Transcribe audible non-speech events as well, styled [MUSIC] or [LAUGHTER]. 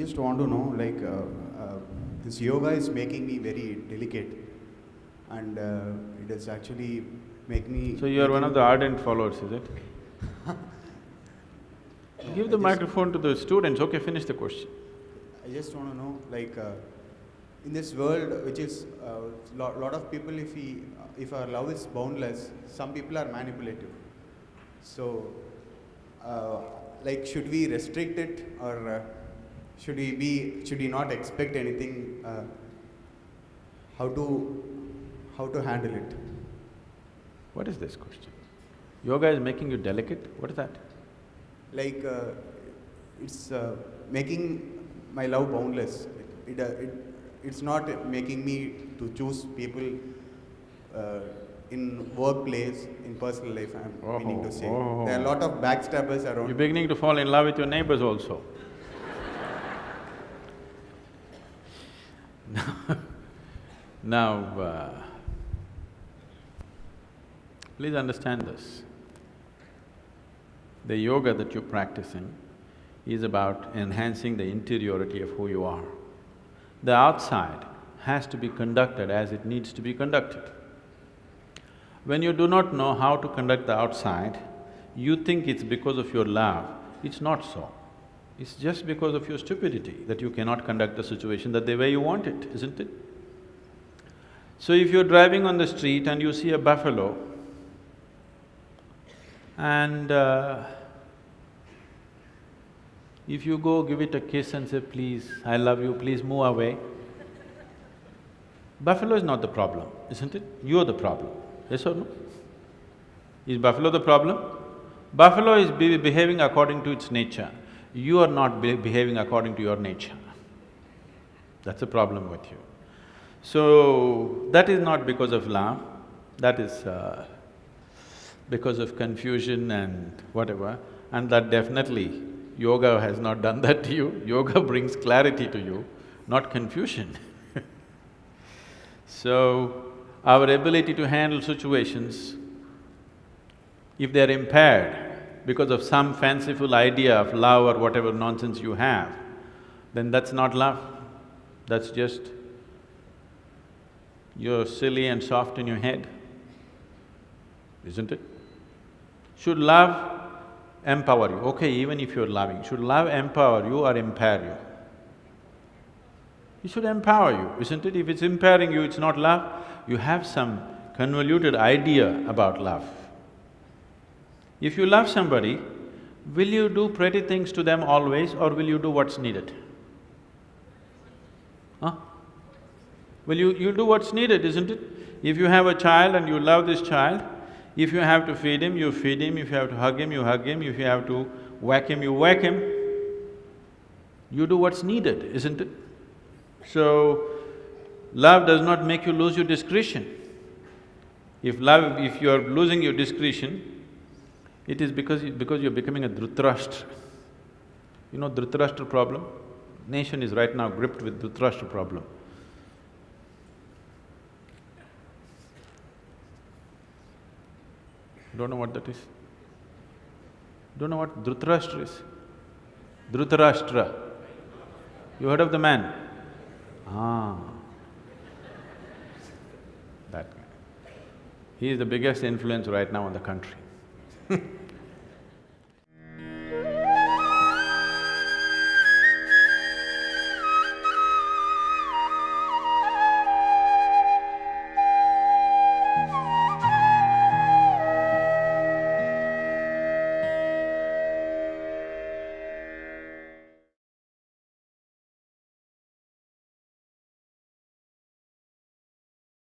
just want to know, like, uh, uh, this yoga is making me very delicate, and uh, it does actually make me. So you are one of the ardent followers, is it? [LAUGHS] Give the I microphone to the students, okay, finish the question. I just want to know, like, uh, in this world, which is a uh, lot, lot of people, if we, if our love is boundless, some people are manipulative. So, uh, like, should we restrict it, or uh, should we be, should we not expect anything? Uh, how to, how to handle it? What is this question? Yoga is making you delicate, what is that? Like, uh, it's uh, making my love boundless. It, it, uh, it, it's not making me to choose people uh, in workplace, in personal life, I'm meaning to say. Oh, There are a lot of backstabbers around. You're beginning to fall in love with your neighbors also. [LAUGHS] Now, uh, please understand this. The yoga that you're practicing is about enhancing the interiority of who you are. The outside has to be conducted as it needs to be conducted. When you do not know how to conduct the outside, you think it's because of your love. It's not so. It's just because of your stupidity that you cannot conduct the situation that the way you want it, isn't it? So if you're driving on the street and you see a buffalo and uh, if you go give it a kiss and say, please, I love you, please move away, buffalo is not the problem, isn't it? You're the problem, yes or no? Is buffalo the problem? Buffalo is be behaving according to its nature. You are not be behaving according to your nature. That's a problem with you. So, that is not because of love, that is uh, because of confusion and whatever, and that definitely yoga has not done [LAUGHS] that to you. Yoga brings clarity to you, not confusion. [LAUGHS] so, our ability to handle situations, if they're impaired because of some fanciful idea of love or whatever nonsense you have, then that's not love, that's just you're silly and soft in your head, isn't it? Should love empower you? Okay, even if you're loving, should love empower you or impair you? It should empower you, isn't it? If it's impairing you, it's not love. You have some convoluted idea about love. If you love somebody, will you do pretty things to them always or will you do what's needed? Huh? Well, you… you do what's needed, isn't it? If you have a child and you love this child, if you have to feed him, you feed him, if you have to hug him, you hug him, if you have to whack him, you whack him. You do what's needed, isn't it? So, love does not make you lose your discretion. If love… if you're losing your discretion, it is because… you- because you're becoming a Dhritarashtra. You know Dhritarashtra problem? Nation is right now gripped with Dhritarashtra problem. Don't know what that is? Don't know what Dhritarashtra is? Dhritarashtra. You heard of the man? Ah. That guy. He is the biggest influence right now in the country.